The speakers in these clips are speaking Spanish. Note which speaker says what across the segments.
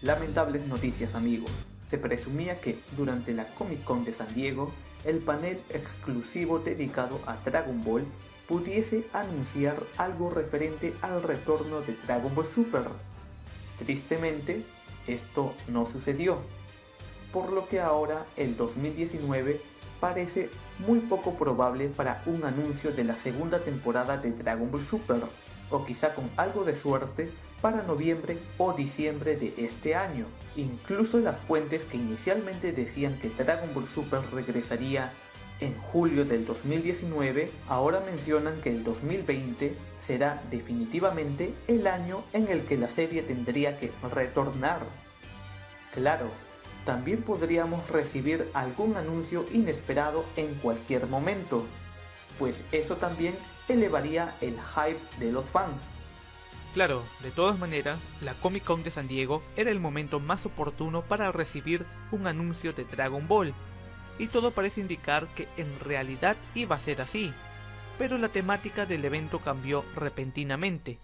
Speaker 1: Lamentables noticias amigos. Se presumía que durante la Comic Con de San Diego, el panel exclusivo dedicado a Dragon Ball pudiese anunciar algo referente al retorno de Dragon Ball Super. Tristemente, esto no sucedió, por lo que ahora el 2019 parece muy poco probable para un anuncio de la segunda temporada de Dragon Ball Super, o quizá con algo de suerte para noviembre o diciembre de este año. Incluso las fuentes que inicialmente decían que Dragon Ball Super regresaría en julio del 2019, ahora mencionan que el 2020 será definitivamente el año en el que la serie tendría que retornar. Claro, también podríamos recibir algún anuncio inesperado en cualquier momento, pues eso también elevaría el hype de los fans.
Speaker 2: Claro, de todas maneras, la Comic Con de San Diego era el momento más oportuno para recibir un anuncio de Dragon Ball, y todo parece indicar que en realidad iba a ser así, pero la temática del evento cambió repentinamente.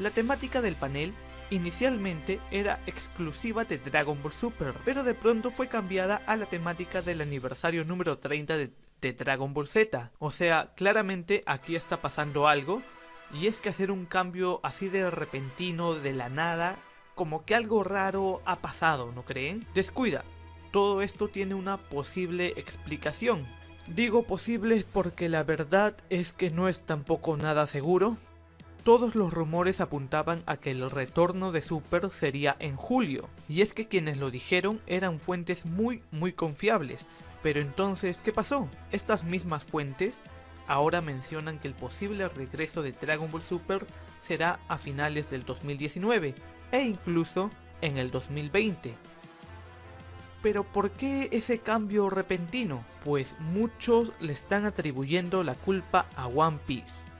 Speaker 2: La temática del panel inicialmente era exclusiva de Dragon Ball Super, pero de pronto fue cambiada a la temática del aniversario número 30 de, Dragon Ball Z. O sea, claramente aquí está pasando algo y es que hacer un cambio así de repentino, de la nada, como que algo raro ha pasado, ¿no creen? Descuida, todo esto tiene una posible explicación. Digo posible porque la verdad es que no es tampoco nada seguro. Todos los rumores apuntaban a que el retorno de Super sería en julio, y es que quienes lo dijeron eran fuentes muy muy confiables. Pero entonces, ¿qué pasó? Estas mismas fuentes ahora mencionan que el posible regreso de Dragon Ball Super será a finales del 2019 e incluso en el 2020. Pero ¿por qué ese cambio repentino? Pues muchos le están atribuyendo la culpa a One Piece.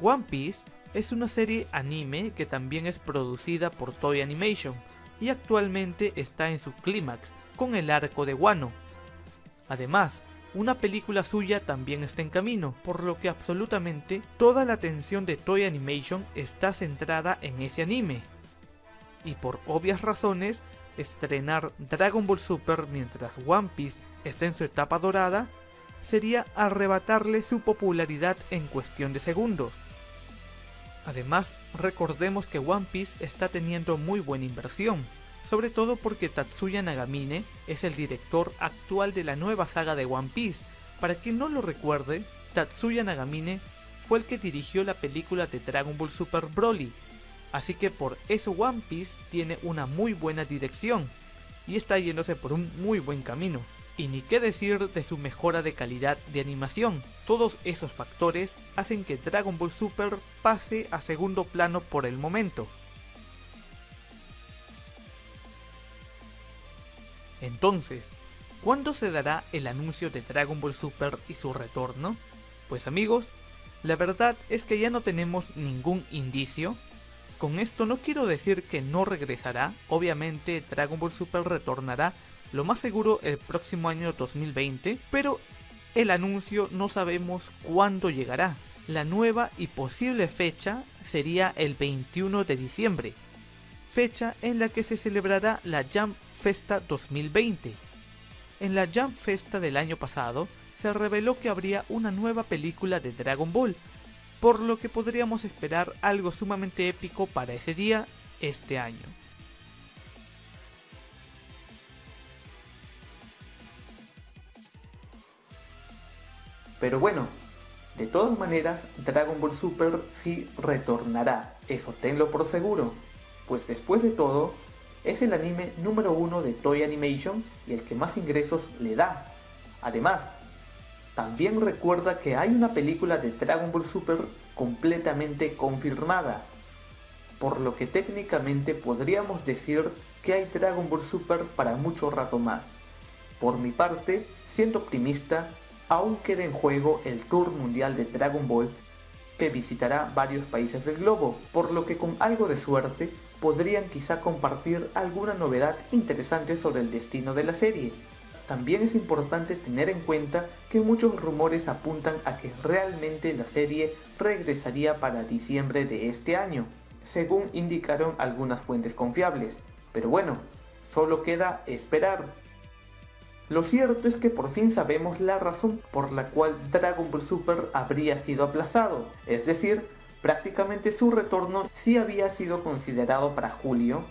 Speaker 2: One Piece es una serie anime que también es producida por Toy Animation y actualmente está en su clímax con el arco de Wano. Además, una película suya también está en camino, por lo que absolutamente toda la atención de Toy Animation está centrada en ese anime. Y por obvias razones, estrenar Dragon Ball Super mientras One Piece está en su etapa dorada sería arrebatarle su popularidad en cuestión de segundos. Además, recordemos que One Piece está teniendo muy buena inversión, sobre todo porque Tatsuya Nagamine es el director actual de la nueva saga de One Piece. Para quien no lo recuerde, Tatsuya Nagamine fue el que dirigió la película de Dragon Ball Super Broly, así que por eso One Piece tiene una muy buena dirección, y está yéndose por un muy buen camino. Y ni qué decir de su mejora de calidad de animación, todos esos factores hacen que Dragon Ball Super pase a segundo plano por el momento. Entonces, ¿cuándo se dará el anuncio de Dragon Ball Super y su retorno? Pues amigos, la verdad es que ya no tenemos ningún indicio. Con esto no quiero decir que no regresará, obviamente Dragon Ball Super retornará lo más seguro el próximo año 2020, pero el anuncio no sabemos cuándo llegará. La nueva y posible fecha sería el 21 de diciembre, fecha en la que se celebrará la Jump Festa 2020. En la Jump Festa del año pasado, se reveló que habría una nueva película de Dragon Ball, por lo que podríamos esperar algo sumamente épico para ese día este año.
Speaker 1: Pero bueno, de todas maneras, Dragon Ball Super sí retornará, eso tenlo por seguro, pues después de todo, es el anime número uno de Toy Animation y el que más ingresos le da. Además, también recuerda que hay una película de Dragon Ball Super completamente confirmada, por lo que técnicamente podríamos decir que hay Dragon Ball Super para mucho rato más. Por mi parte, siendo optimista, aún queda en juego el Tour Mundial de Dragon Ball que visitará varios países del globo, por lo que con algo de suerte podrían quizá compartir alguna novedad interesante sobre el destino de la serie. También es importante tener en cuenta que muchos rumores apuntan a que realmente la serie regresaría para diciembre de este año, según indicaron algunas fuentes confiables. Pero bueno, solo queda esperar. Lo cierto es que por fin sabemos la razón por la cual Dragon Ball Super habría sido aplazado, es decir, prácticamente su retorno sí había sido considerado para julio,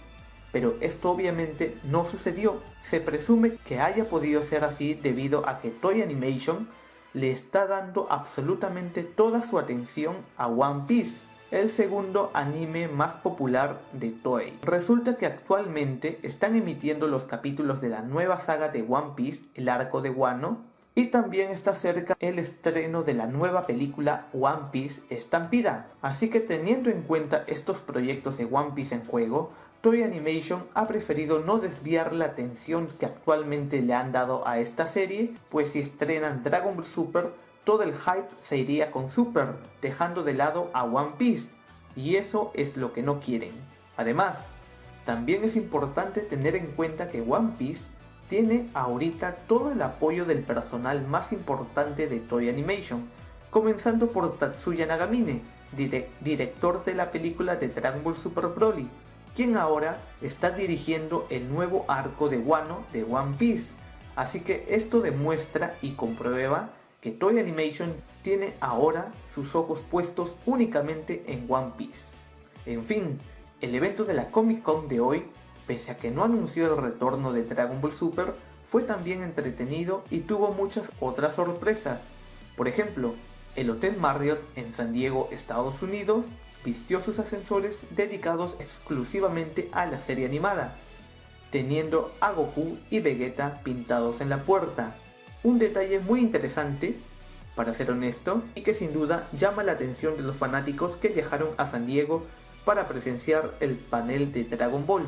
Speaker 1: pero esto obviamente no sucedió. Se presume que haya podido ser así debido a que Toy Animation le está dando absolutamente toda su atención a One Piece, el segundo anime más popular de Toei. Resulta que actualmente están emitiendo los capítulos de la nueva saga de One Piece, el arco de Wano, y también está cerca el estreno de la nueva película One Piece Estampida. Así que teniendo en cuenta estos proyectos de One Piece en juego, Toy Animation ha preferido no desviar la atención que actualmente le han dado a esta serie, pues si estrenan Dragon Ball Super, todo el hype se iría con Super, dejando de lado a One Piece, y eso es lo que no quieren. Además, también es importante tener en cuenta que One Piece tiene ahorita todo el apoyo del personal más importante de Toy Animation, comenzando por Tatsuya Nagamine, director de la película de Dragon Ball Super Broly, quien ahora está dirigiendo el nuevo arco de Wano de One Piece. Así que esto demuestra y comprueba que Toy Animation tiene ahora sus ojos puestos únicamente en One Piece. En fin, el evento de la Comic Con de hoy, pese a que no anunció el retorno de Dragon Ball Super, fue también entretenido y tuvo muchas otras sorpresas. Por ejemplo, el Hotel Marriott en San Diego, Estados Unidos, vistió sus ascensores dedicados exclusivamente a la serie animada, teniendo a Goku y Vegeta pintados en la puerta. Un detalle muy interesante, para ser honesto, y que sin duda llama la atención de los fanáticos que viajaron a San Diego para presenciar el panel de Dragon Ball.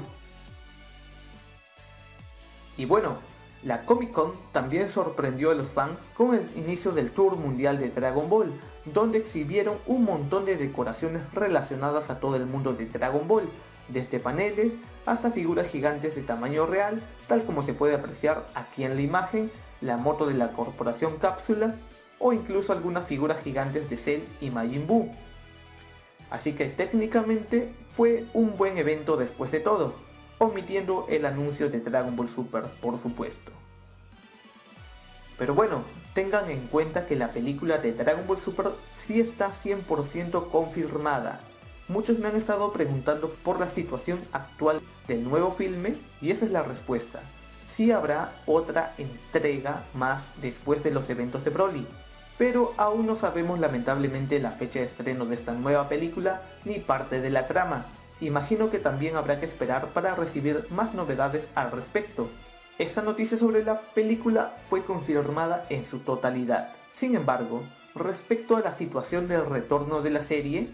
Speaker 1: Y bueno, la Comic Con también sorprendió a los fans con el inicio del Tour Mundial de Dragon Ball, donde exhibieron un montón de decoraciones relacionadas a todo el mundo de Dragon Ball, desde paneles hasta figuras gigantes de tamaño real, tal como se puede apreciar aquí en la imagen, la moto de la corporación Cápsula, o incluso algunas figuras gigantes de Cell y Majin Buu. Así que técnicamente fue un buen evento después de todo, omitiendo el anuncio de Dragon Ball Super, por supuesto. Pero bueno, tengan en cuenta que la película de Dragon Ball Super sí está 100% confirmada. Muchos me han estado preguntando por la situación actual del nuevo filme y esa es la respuesta. Sí habrá otra entrega más después de los eventos de Broly, pero aún no sabemos lamentablemente la fecha de estreno de esta nueva película ni parte de la trama, imagino que también habrá que esperar para recibir más novedades al respecto. Esta noticia sobre la película fue confirmada en su totalidad. Sin embargo, respecto a la situación del retorno de la serie,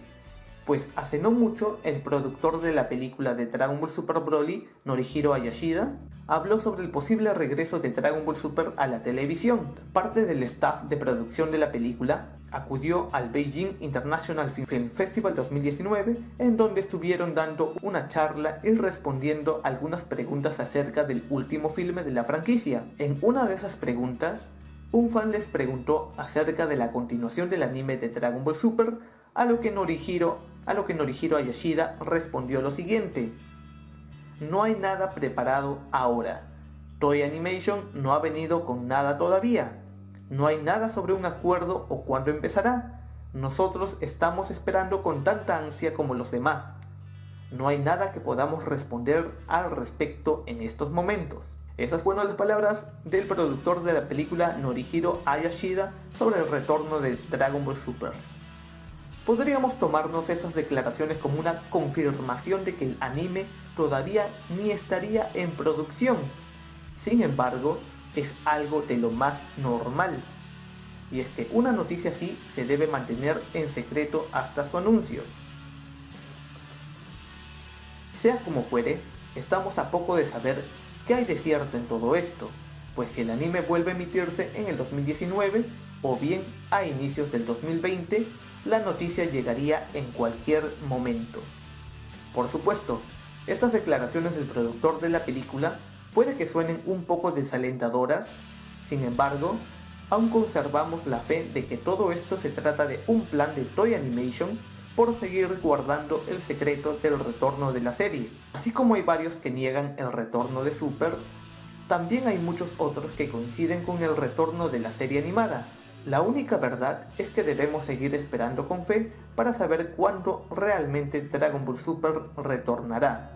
Speaker 1: pues hace no mucho el productor de la película de Dragon Ball Super Broly, Norihiro Ayashida, habló sobre el posible regreso de Dragon Ball Super a la televisión. Parte del staff de producción de la película acudió al Beijing International Film Festival 2019, en donde estuvieron dando una charla y respondiendo algunas preguntas acerca del último filme de la franquicia. En una de esas preguntas, un fan les preguntó acerca de la continuación del anime de Dragon Ball Super, a lo que Norihiro, a lo que Norihiro Ayashida respondió lo siguiente. No hay nada preparado ahora. Toy Animation no ha venido con nada todavía. No hay nada sobre un acuerdo o cuándo empezará. Nosotros estamos esperando con tanta ansia como los demás. No hay nada que podamos responder al respecto en estos momentos. Esas fueron las palabras del productor de la película Norihiro Ayashida sobre el retorno de Dragon Ball Super. Podríamos tomarnos estas declaraciones como una confirmación de que el anime todavía ni estaría en producción. Sin embargo, es algo de lo más normal. Y es que una noticia así se debe mantener en secreto hasta su anuncio. Sea como fuere, estamos a poco de saber qué hay de cierto en todo esto, pues si el anime vuelve a emitirse en el 2019 o bien a inicios del 2020, la noticia llegaría en cualquier momento. Por supuesto, estas declaraciones del productor de la película Puede que suenen un poco desalentadoras, sin embargo, aún conservamos la fe de que todo esto se trata de un plan de Toy Animation por seguir guardando el secreto del retorno de la serie. Así como hay varios que niegan el retorno de Super, también hay muchos otros que coinciden con el retorno de la serie animada. La única verdad es que debemos seguir esperando con fe para saber cuándo realmente Dragon Ball Super retornará.